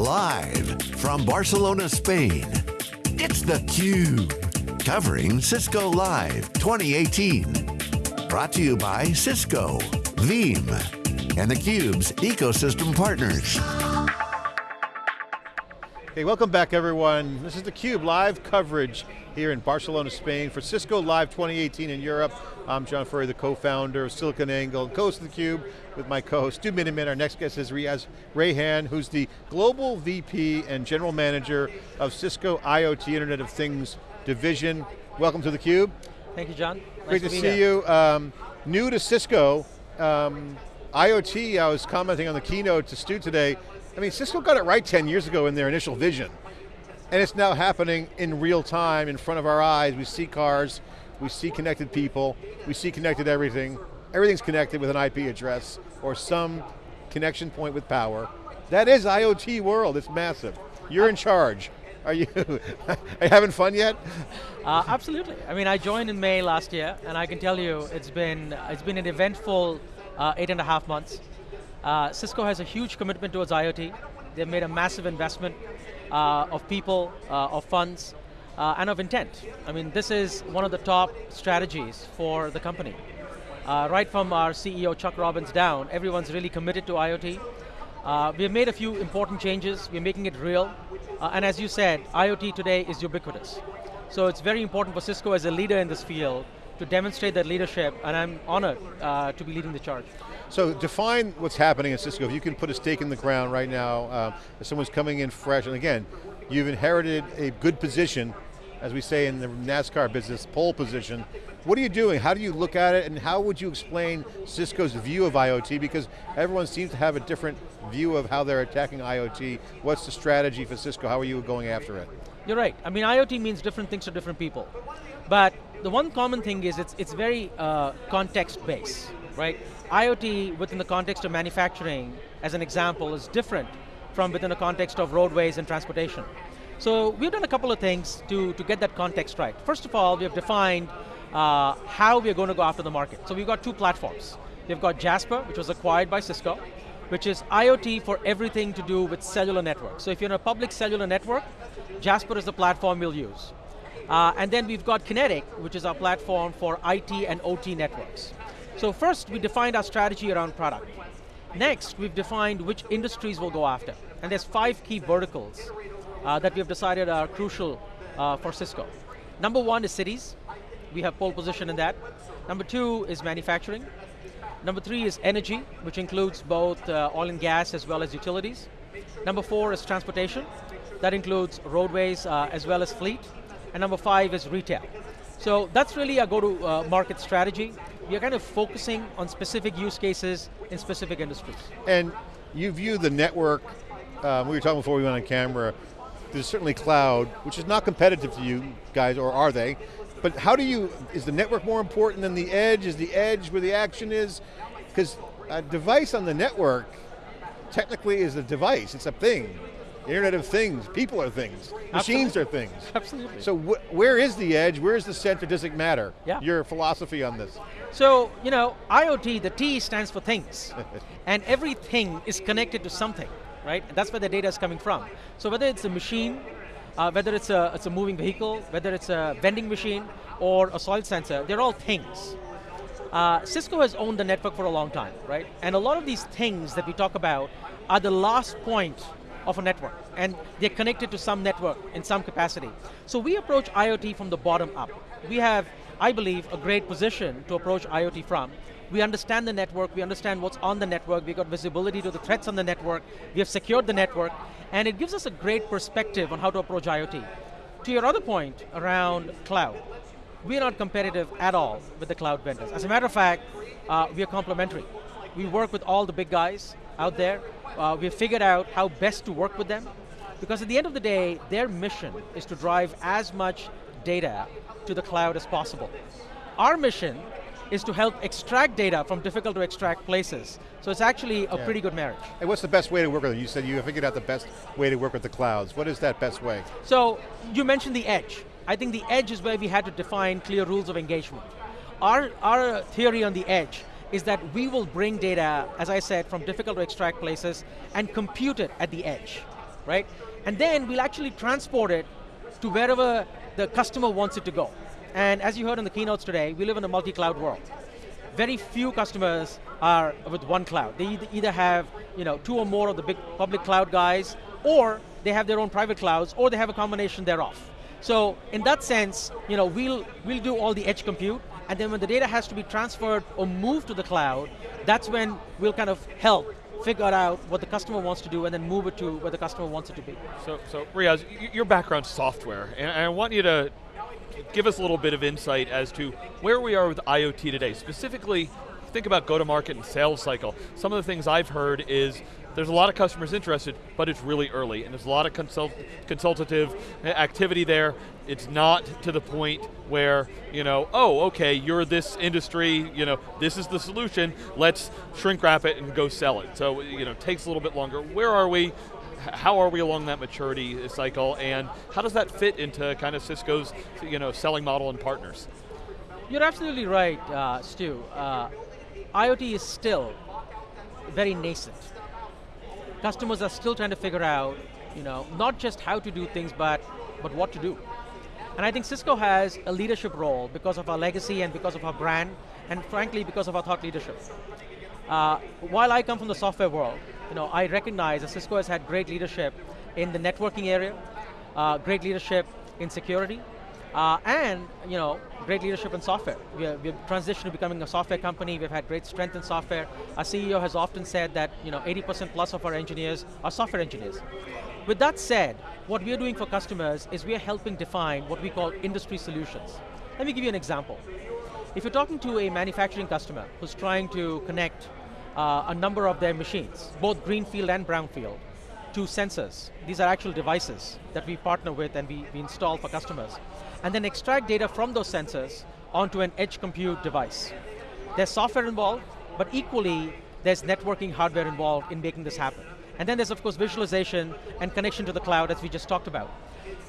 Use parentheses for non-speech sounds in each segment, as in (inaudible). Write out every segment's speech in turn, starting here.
Live from Barcelona, Spain, it's theCUBE. Covering Cisco Live 2018. Brought to you by Cisco, Veeam, and theCUBE's ecosystem partners. Okay, welcome back everyone. This is theCUBE live coverage here in Barcelona, Spain for Cisco Live 2018 in Europe. I'm John Furrier, the co-founder of SiliconANGLE, and co-host of theCUBE with my co-host Stu Miniman. Our next guest is Riaz Raihan, who's the Global VP and General Manager of Cisco IoT Internet of Things Division. Welcome to theCUBE. Thank you, John. Great nice to, to see you. Um, new to Cisco, um, IoT, I was commenting on the keynote to Stu today, I mean, Cisco got it right 10 years ago in their initial vision. And it's now happening in real time in front of our eyes. We see cars, we see connected people, we see connected everything. Everything's connected with an IP address or some connection point with power. That is IoT world, it's massive. You're in charge. Are you, (laughs) are you having fun yet? Uh, absolutely. I mean, I joined in May last year, and I can tell you, it's been, it's been an eventful uh, eight and a half months. Uh, Cisco has a huge commitment towards IoT. They've made a massive investment uh, of people, uh, of funds, uh, and of intent. I mean, this is one of the top strategies for the company. Uh, right from our CEO, Chuck Robbins, down, everyone's really committed to IoT. Uh, we have made a few important changes, we're making it real, and as you said, IoT today is ubiquitous. So it's very important for Cisco as a leader in this field to demonstrate that leadership, and I'm honored to be leading the charge. So define what's happening at Cisco. If you can put a stake in the ground right now, um, if someone's coming in fresh, and again, you've inherited a good position, as we say in the NASCAR business, pole position. What are you doing? How do you look at it, and how would you explain Cisco's view of IoT? Because everyone seems to have a different view of how they're attacking IoT. What's the strategy for Cisco? How are you going after it? You're right. I mean, IoT means different things to different people. But the one common thing is it's, it's very uh, context-based, right? IoT within the context of manufacturing, as an example, is different from within the context of roadways and transportation. So we've done a couple of things to, to get that context right. First of all, we have defined uh, how we are going to go after the market. So we've got two platforms. We've got Jasper, which was acquired by Cisco, which is IoT for everything to do with cellular networks. So if you're in a public cellular network, Jasper is the platform we'll use. Uh, and then we've got Kinetic, which is our platform for IT and OT networks. So first, we defined our strategy around product. Next, we've defined which industries we'll go after. And there's five key verticals uh, that we've decided are crucial uh, for Cisco. Number one is cities. We have pole position in that. Number two is manufacturing. Number three is energy, which includes both uh, oil and gas as well as utilities. Number four is transportation. That includes roadways uh, as well as fleet. And number five is retail. So that's really our go-to-market uh, strategy we are kind of focusing on specific use cases in specific industries. And you view the network, um, we were talking before we went on camera, there's certainly cloud, which is not competitive to you guys, or are they? But how do you, is the network more important than the edge? Is the edge where the action is? Because a device on the network technically is a device, it's a thing. Internet of Things, people are things, machines Absolutely. are things. Absolutely. So wh where is the edge, where is the center, does it matter? Yeah. Your philosophy on this. So, you know, IoT, the T stands for things. (laughs) and everything is connected to something, right? And that's where the data is coming from. So whether it's a machine, uh, whether it's a, it's a moving vehicle, whether it's a vending machine, or a soil sensor, they're all things. Uh, Cisco has owned the network for a long time, right? And a lot of these things that we talk about are the last point of a network, and they're connected to some network in some capacity. So we approach IoT from the bottom up. We have, I believe, a great position to approach IoT from. We understand the network, we understand what's on the network, we got visibility to the threats on the network, we have secured the network, and it gives us a great perspective on how to approach IoT. To your other point around cloud, we are not competitive at all with the cloud vendors. As a matter of fact, uh, we are complementary. We work with all the big guys out there, uh, we've figured out how best to work with them, because at the end of the day, their mission is to drive as much data to the cloud as possible. Our mission is to help extract data from difficult to extract places. So it's actually a yeah. pretty good marriage. And what's the best way to work with? You said you figured out the best way to work with the clouds. What is that best way? So, you mentioned the edge. I think the edge is where we had to define clear rules of engagement. Our, our theory on the edge is that we will bring data, as I said, from difficult to extract places and compute it at the edge. right? And then we'll actually transport it to wherever the customer wants it to go. And as you heard in the keynotes today, we live in a multi-cloud world. Very few customers are with one cloud. They either have you know, two or more of the big public cloud guys, or they have their own private clouds, or they have a combination thereof. So in that sense, you know, we'll, we'll do all the edge compute, and then when the data has to be transferred or moved to the cloud, that's when we'll kind of help figure out what the customer wants to do and then move it to where the customer wants it to be. So, so Riaz, your background's software, and I want you to give us a little bit of insight as to where we are with IoT today. Specifically, think about go-to-market and sales cycle. Some of the things I've heard is there's a lot of customers interested, but it's really early, and there's a lot of consult consultative activity there. It's not to the point where, you know, oh, okay, you're this industry, you know, this is the solution, let's shrink wrap it and go sell it. So, you know, it takes a little bit longer. Where are we? How are we along that maturity cycle, and how does that fit into kind of Cisco's, you know, selling model and partners? You're absolutely right, uh, Stu. Uh, IoT is still very nascent customers are still trying to figure out, you know, not just how to do things, but, but what to do. And I think Cisco has a leadership role because of our legacy and because of our brand, and frankly, because of our thought leadership. Uh, while I come from the software world, you know, I recognize that Cisco has had great leadership in the networking area, uh, great leadership in security, uh, and you know, great leadership in software. We have, we have, transitioned to becoming a software company, we've had great strength in software. Our CEO has often said that you know, 80% plus of our engineers are software engineers. With that said, what we're doing for customers is we're helping define what we call industry solutions. Let me give you an example. If you're talking to a manufacturing customer who's trying to connect uh, a number of their machines, both greenfield and brownfield, to sensors. These are actual devices that we partner with and we, we install for customers and then extract data from those sensors onto an edge compute device. There's software involved, but equally, there's networking hardware involved in making this happen. And then there's, of course, visualization and connection to the cloud, as we just talked about.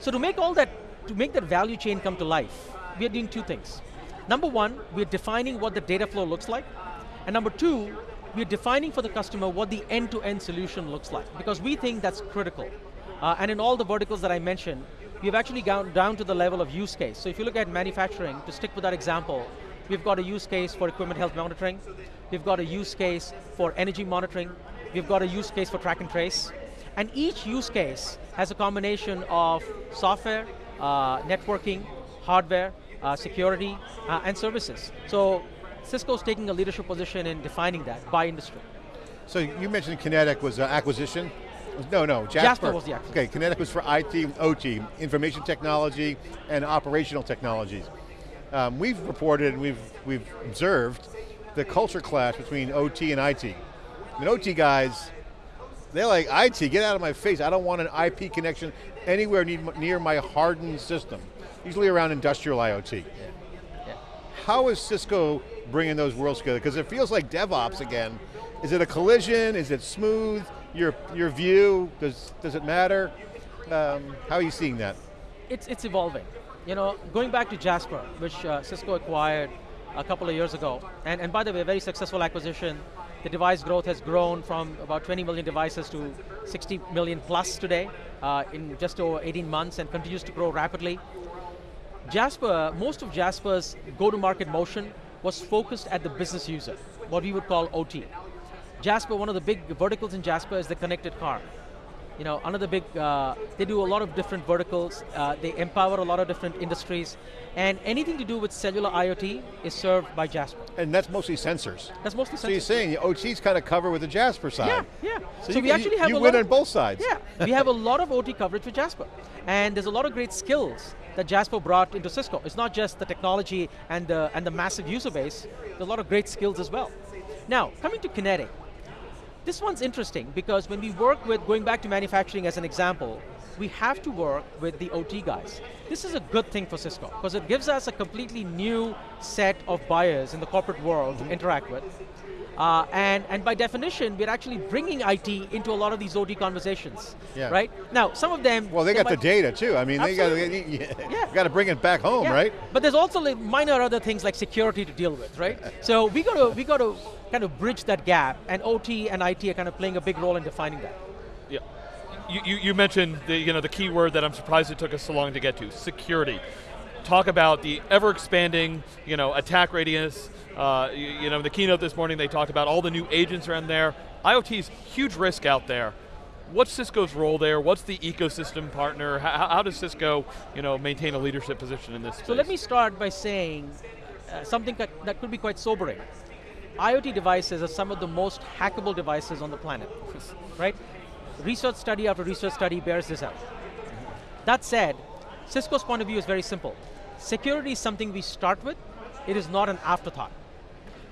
So to make all that, to make that value chain come to life, we are doing two things. Number one, we're defining what the data flow looks like. And number two, we're defining for the customer what the end-to-end -end solution looks like, because we think that's critical. Uh, and in all the verticals that I mentioned, we've actually gone down to the level of use case. So if you look at manufacturing, to stick with that example, we've got a use case for equipment health monitoring, we've got a use case for energy monitoring, we've got a use case for track and trace, and each use case has a combination of software, uh, networking, hardware, uh, security, uh, and services. So Cisco's taking a leadership position in defining that by industry. So you mentioned Kinetic was an acquisition no, no, Jasper. Jasper was the acquisition. Okay, Kinetic was for IT, OT, information technology and operational technologies. Um, we've reported and we've, we've observed the culture clash between OT and IT. I mean, OT guys, they're like, IT, get out of my face. I don't want an IP connection anywhere near my hardened system, usually around industrial IoT. Yeah. How is Cisco bringing those worlds together? Because it feels like DevOps again. Is it a collision? Is it smooth? your your view? Does does it matter? Um, how are you seeing that? It's it's evolving. You know, going back to Jasper, which uh, Cisco acquired a couple of years ago, and and by the way, a very successful acquisition. The device growth has grown from about 20 million devices to 60 million plus today uh, in just over 18 months and continues to grow rapidly. Jasper, most of Jasper's go-to-market motion was focused at the business user, what we would call OT. Jasper, one of the big verticals in Jasper is the connected car. You know, another big, uh, they do a lot of different verticals, uh, they empower a lot of different industries, and anything to do with cellular IoT is served by Jasper. And that's mostly sensors. That's mostly sensors. So you're saying the OT's kind of covered with the Jasper side. Yeah, yeah. So, so you, we actually have you a win lot on both sides. Yeah, we have a lot of OT coverage with Jasper. And there's a lot of great skills that Jasper brought into Cisco. It's not just the technology and the, and the massive user base, there's a lot of great skills as well. Now, coming to Kinetic, this one's interesting because when we work with, going back to manufacturing as an example, we have to work with the OT guys. This is a good thing for Cisco because it gives us a completely new set of buyers in the corporate world mm -hmm. to mm-hmm. interact with. Uh, and, and by definition, we're actually bringing IT into a lot of these OT conversations, yeah. right? Now, some of them- Well, they, they got the data too. I mean, absolutely. they got to yeah. got to bring it back home, yeah. right? But there's also like minor other things like security to deal with, right? (laughs) so we got to we got to kind of bridge that gap, and OT and IT are kind of playing a big role in defining that. Yeah. You, you, mentioned the, you know, the key word that I'm surprised it took us so long to get to, security. Talk about the ever expanding you know, attack radius. Uh, you, you know, in the keynote this morning they talked about all the new agents around there. IoT's huge risk out there. What's Cisco's role there? What's the ecosystem partner? How, how does Cisco you know, maintain a leadership position in this space? So let me start by saying uh, something that, that could be quite sobering. IoT devices are some of the most hackable devices on the planet, right? Research study after research study bears this out. That said, Cisco's point of view is very simple. Security is something we start with, it is not an afterthought.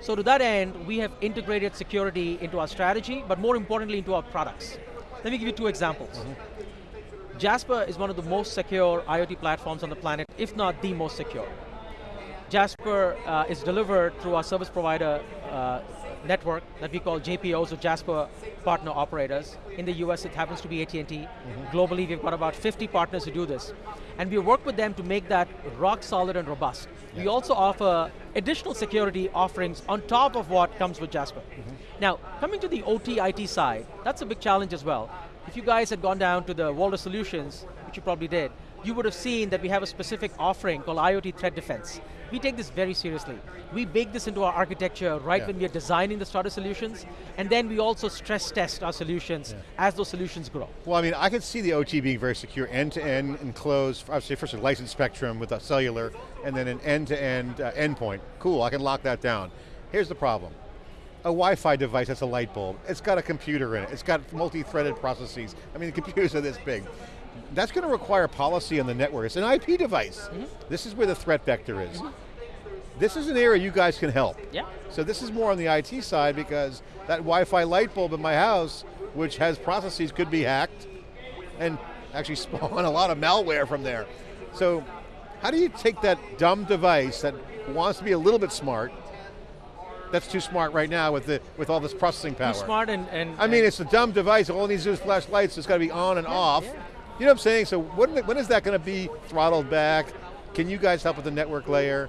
So to that end, we have integrated security into our strategy, but more importantly into our products. Let me give you two examples. Mm -hmm. Jasper is one of the most secure IoT platforms on the planet, if not the most secure. Jasper uh, is delivered through our service provider uh, network that we call JPOs, or Jasper Partner Operators. In the US, it happens to be AT&T. Mm -hmm. Globally, we've got about 50 partners who do this. And we work with them to make that rock solid and robust. Yeah. We also offer additional security offerings on top of what comes with Jasper. Mm -hmm. Now, coming to the OT IT side, that's a big challenge as well. If you guys had gone down to the World of Solutions, which you probably did, you would have seen that we have a specific offering called IoT Threat Defense. We take this very seriously. We bake this into our architecture right yeah. when we are designing the starter solutions, and then we also stress test our solutions yeah. as those solutions grow. Well, I mean, I can see the OT being very secure, end-to-end -end enclosed, obviously first a licensed spectrum with a cellular, and then an end-to-end -end, uh, endpoint. Cool, I can lock that down. Here's the problem. A Wi-Fi device that's a light bulb, it's got a computer in it, it's got multi-threaded processes. I mean, the computers are this big that's going to require policy on the network. It's an IP device. Mm -hmm. This is where the threat vector is. Mm -hmm. This is an area you guys can help. Yeah. So this is more on the IT side because that Wi-Fi light bulb in my house, which has processes, could be hacked and actually (laughs) spawn a lot of malware from there. So how do you take that dumb device that wants to be a little bit smart that's too smart right now with the with all this processing power. Too smart and, and I mean, it's a dumb device. All it needs to do is flash lights. It's got to be on and yeah, off. Yeah. You know what I'm saying? So when, when is that going to be throttled back? Can you guys help with the network layer?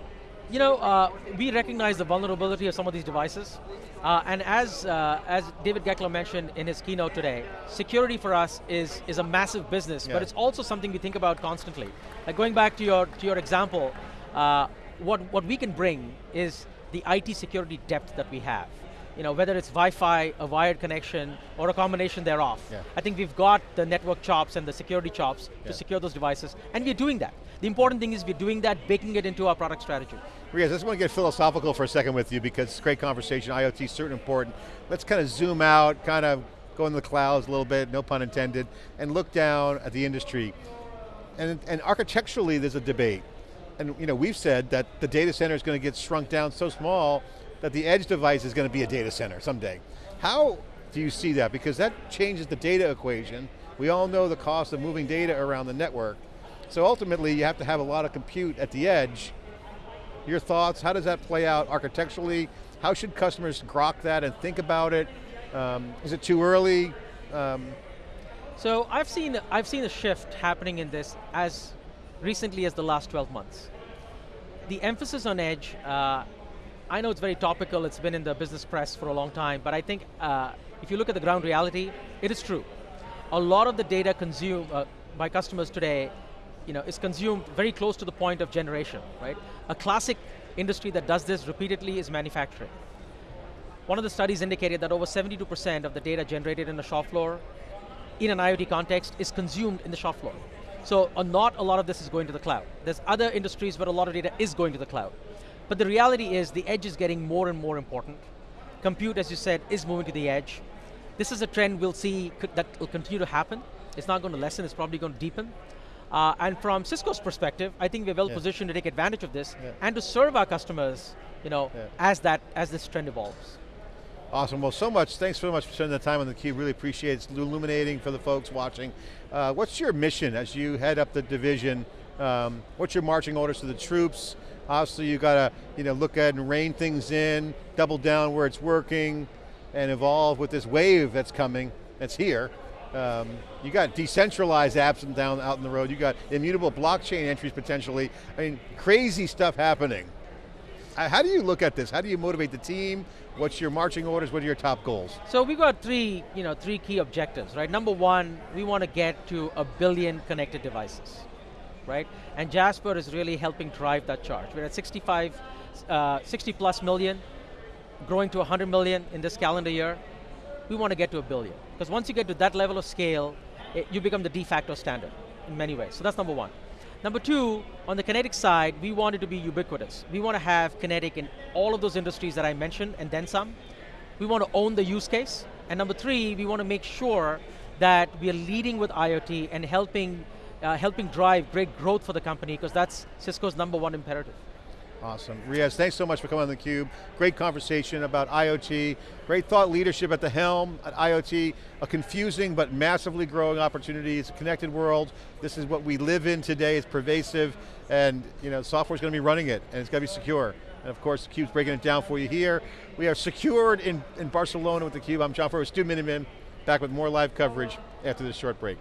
You know, uh, we recognize the vulnerability of some of these devices. Uh, and as, uh, as David Goeckeler mentioned in his keynote today, security for us is, is a massive business, yeah. but it's also something we think about constantly. Like going back to your, to your example, uh, what, what we can bring is the IT security depth that we have you know, whether it's Wi-Fi, a wired connection, or a combination thereof. Yeah. I think we've got the network chops and the security chops yeah. to secure those devices, and we're doing that. The important thing is we're doing that, baking it into our product strategy. Riaz, I just want to get philosophical for a second with you because it's a great conversation, IoT is certainly important. Let's kind of zoom out, kind of go in the clouds a little bit, no pun intended, and look down at the industry. And, and architecturally, there's a debate. And you know, we've said that the data center is going to get shrunk down so small that the edge device is going to be a data center someday. How do you see that? Because that changes the data equation. We all know the cost of moving data around the network. So ultimately, you have to have a lot of compute at the edge. Your thoughts, how does that play out architecturally? How should customers grok that and think about it? Um, is it too early? Um, so I've seen, I've seen a shift happening in this as recently as the last 12 months. The emphasis on edge uh, I know it's very topical, it's been in the business press for a long time, but I think uh, if you look at the ground reality, it is true. A lot of the data consumed uh, by customers today you know, is consumed very close to the point of generation, right? A classic industry that does this repeatedly is manufacturing. One of the studies indicated that over 72% of the data generated in the shop floor in an IoT context is consumed in the shop floor. So uh, not a lot of this is going to the cloud. There's other industries where a lot of data is going to the cloud. But the reality is the edge is getting more and more important. Compute, as you said, is moving to the edge. This is a trend we'll see that will continue to happen. It's not going to lessen, it's probably going to deepen. Uh, and from Cisco's perspective, I think we're well yeah. positioned to take advantage of this yeah. and to serve our customers you know, yeah. as, that, as this trend evolves. Awesome, well so much, thanks so much for spending the time on theCUBE, really appreciate it, it's illuminating for the folks watching. Uh, what's your mission as you head up the division? Um, what's your marching orders to the troops? Obviously you got to you know, look at and rein things in, double down where it's working, and evolve with this wave that's coming, that's here. Um, you got decentralized apps and down out in the road. You got immutable blockchain entries potentially. I mean, crazy stuff happening. Uh, How do you look at this? How do you motivate the team? What's your marching orders? What are your top goals? So we've got three, you know, three key objectives, right? Number one, we want to get to a billion connected devices, right? And Jasper is really helping drive that charge. We're at 65, uh, 60 plus million, growing to 100 million in this calendar year. We want to get to a billion. Because once you get to that level of scale, it, you become the de facto standard in many ways. So that's number one. Number two, on the kinetic side, we want it to be ubiquitous. We want to have kinetic in all of those industries that I mentioned and then some. We want to own the use case. And number three, we want to make sure that we are leading with IoT and helping, uh, helping drive great growth for the company because that's Cisco's number one imperative. Awesome. Riaz, thanks so much for coming on theCUBE. Great conversation about IoT, great thought leadership at the helm at IoT, a confusing but massively growing opportunity. It's a connected world. This is what we live in today. It's pervasive and you know, software's going to be running it and it's got to be secure. And of course, theCUBE's breaking it down for you here. We are secured in, in Barcelona with theCUBE. I'm John Furrier, Stu Miniman, back with more live coverage after this short break.